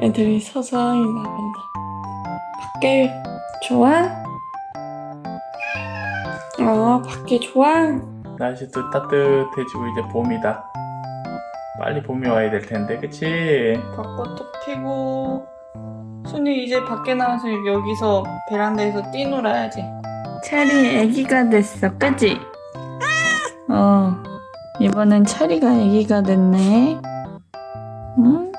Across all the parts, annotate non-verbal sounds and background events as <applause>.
애들이 서서히 나간다. 밖에 좋아? 어, 밖에 좋아? 날씨도 따뜻해지고 이제 봄이다. 빨리 봄이 와야 될 텐데, 그치? 벚꽃도 피고 순이 이제 밖에 나와서 여기서 베란다에서 뛰놀아야지 체리 애기가 됐어 그지? 어 이번엔 체리가 애기가 됐네 응?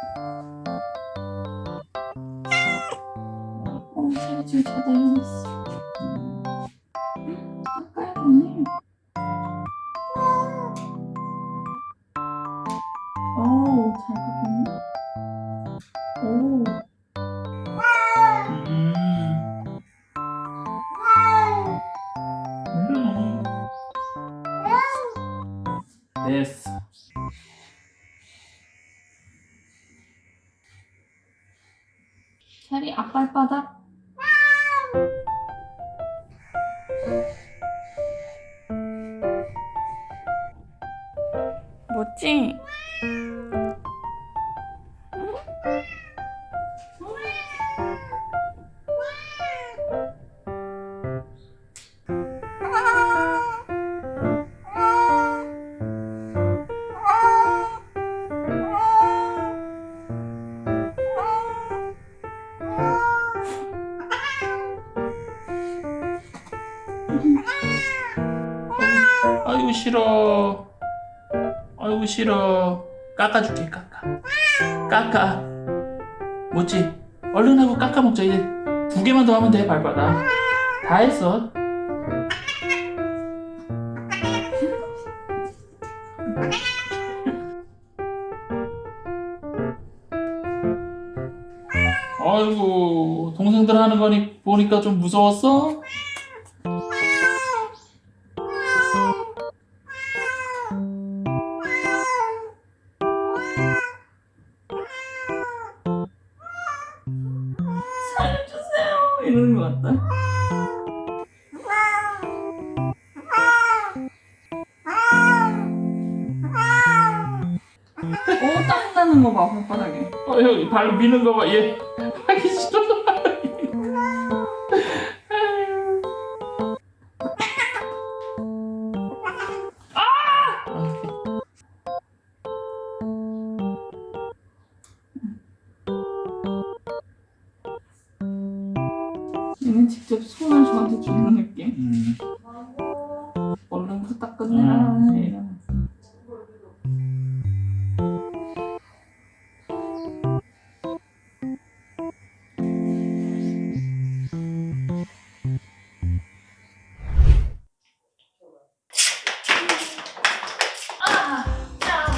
체리 앞발바닥. 뭐지? 아이고, 싫어. 아이고, 싫어. 깎아줄게, 깎아. 깎아. 뭐지? 얼른 하고 깎아 먹자. 이제 두 개만 더 하면 돼, 발바닥. 다 했어. 아이고, 동생들 하는 거니 보니까 좀 무서웠어? 이러는 것 같다. 오, 땀 나는 거 봐, 발바닥에. 어, 형, 발로 미는 거 봐. 얘 하기 싫어. 직접 손을 저한테 주는 느낌. 음. 얼른 후딱 끝내라. 음. 이런.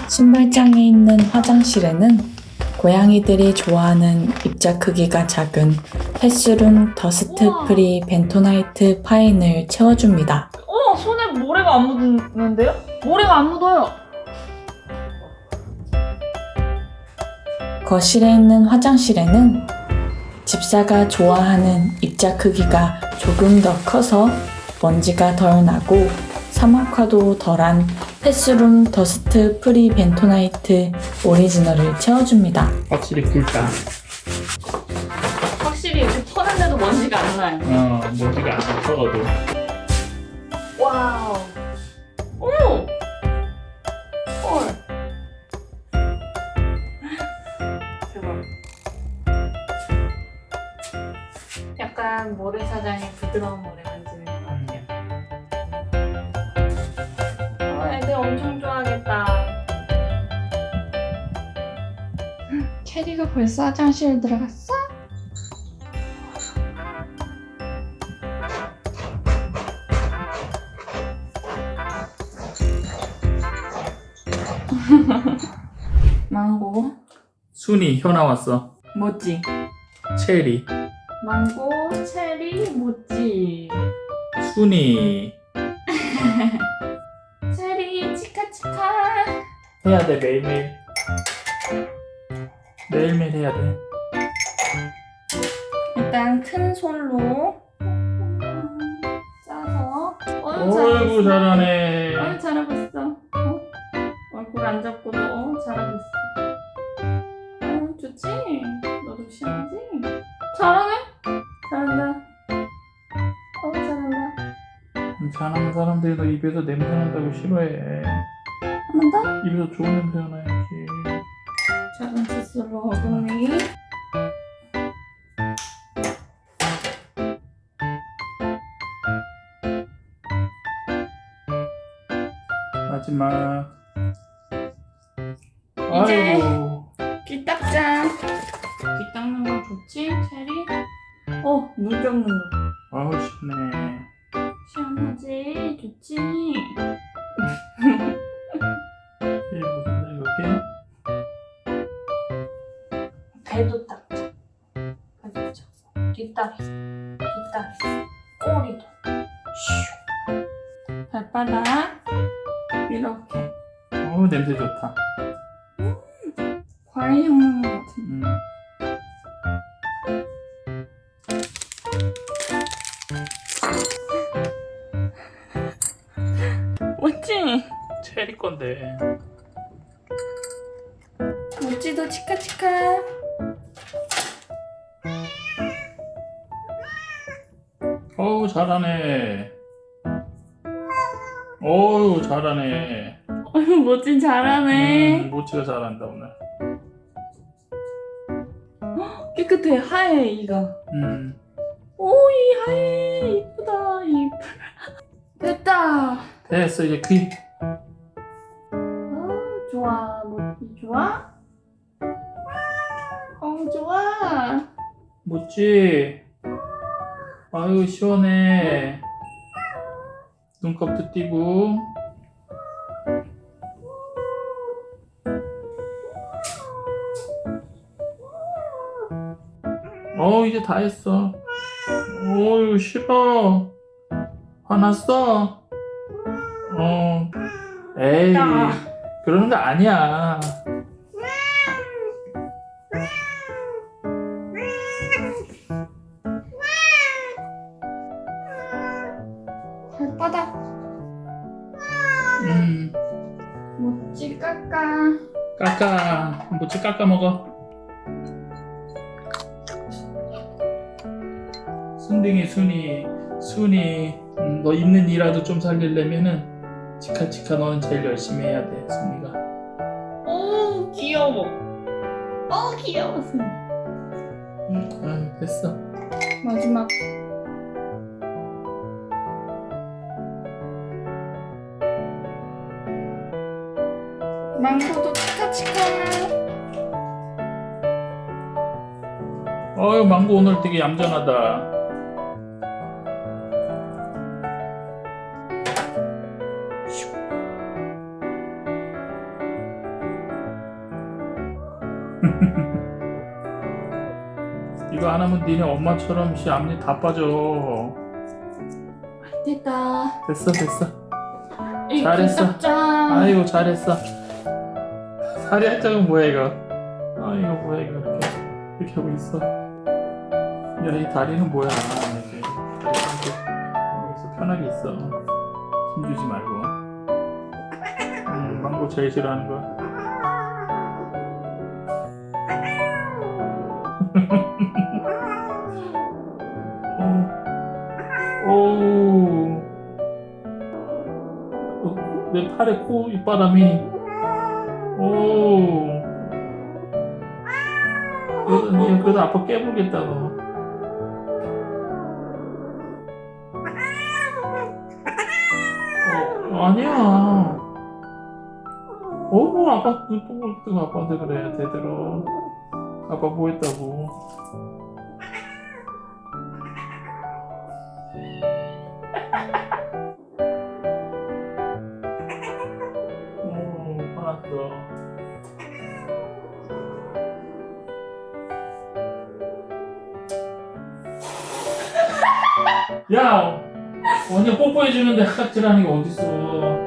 신발장에 있는 화장실에는 고양이들이 좋아하는 입자 크기가 작은 패스룸 dust 우와. free 벤토나이트 fine을 채워줍니다. 어, 손에 모래가 안 묻는데요? 모래가 안 묻어요. 거실에 있는 화장실에는 집사가 좋아하는 입자 크기가 조금 더 커서 먼지가 덜 나고 사막화도 덜한 패스룸 dust free 벤토나이트 오리지널을 채워줍니다. 확실히 굵다. 터는데도 먼지가 안 나요. 어, 모지가 안 적어도. 와우. 오! 헐. 대박. 약간 모래사장에 부드러운 모래 만지는 것 같아요. 어, 애들 엄청 좋아하겠다. 캐리가 벌써 화장실 들어갔어? <laughs> 망고 순이 혀 나왔어. 모찌 체리. 망고 체리 모찌 순이. <laughs> 체리 치카치카 해야 돼, 매일매일. 매일매일 해야 돼. 일단 큰 손로 어, 어이구, 잘하네. 안 잡고도 어, 잘하고 있어 그치? 너도 싫어하지? 잘하네? 잘한다. 어, 잘한다. 잘하는 사람들이 너 입에서 냄새 난다고 싫어해. 한 번 더? 입에서 좋은 냄새 나야지. 작은 칫솔로 어금니. 마지막. 이제. 아이고. 귀 닦자. 귀 닦는 거 좋지, 체리? 어, 물 닦는 거. 아우 시원해. 시원하지? 좋지? 이게 무슨 이렇게? 배도 닦자. 알겠죠? 뒷다리, 뒷다리, 꼬리도. 슉. 발바닥. 이렇게. 어우 냄새 좋다. 과일 향 나는 것 같은데. 음. <laughs> 멋지? 체리 건데. 멋지도 치카치카. 어우 잘하네. 어우 잘하네. 멋지 잘하네. 음, 모치가 잘한다 오늘. 깨끗해, 하얘, 이가. 음. 오, 이 하얘. 이쁘다, 이. <laughs> 됐다. 됐어 이제 귀. 어, 좋아. 멋지 좋아? 어, 좋아. 모치. 아유 시원해. 눈곱도 띄고. 어 이제 다 했어. 어유 싫어. 화났어? 어. 에이 야. 그러는 거 아니야. 발바닥. 음. 멋지 깎아. 깎아 모찌 깎아 먹어 순둥이 순이 순이 음, 너 있는 이라도 좀 살리려면은 치카치카 너는 제일 열심히 해야 돼 순이가 오, 귀여워. 어, 귀여워, 순이. 응, 아유, 됐어 마지막. 망고도 치카치카. 어유 망고 오늘 되게 얌전하다 <laughs> 이거 안 하면 니네 엄마처럼 씨 앞니 다 빠져. 됐다. 됐어 됐어. 이 잘했어. 닦자. 아이고 잘했어. 살이 한 짝은 뭐야 이거? 아이고 뭐야 이거 이렇게 이렇게 하고 있어. 야 이 다리는 뭐야? 이렇게. 여기서 편하게 있어. 힘주지 말고. 음 망고 제일 싫어하는 거야 내 팔에 코 입바람이. 오 그래도 니 그래도 아빠 깨물겠다 너. 어, 아니야. 어머 아빠 눈뽕을 뜨고 아빠한테 그래 제대로. 아빠 뭐 했다고 오 화났어 야! 완전 뽀뽀해주는데 하각질 하는 게 어딨어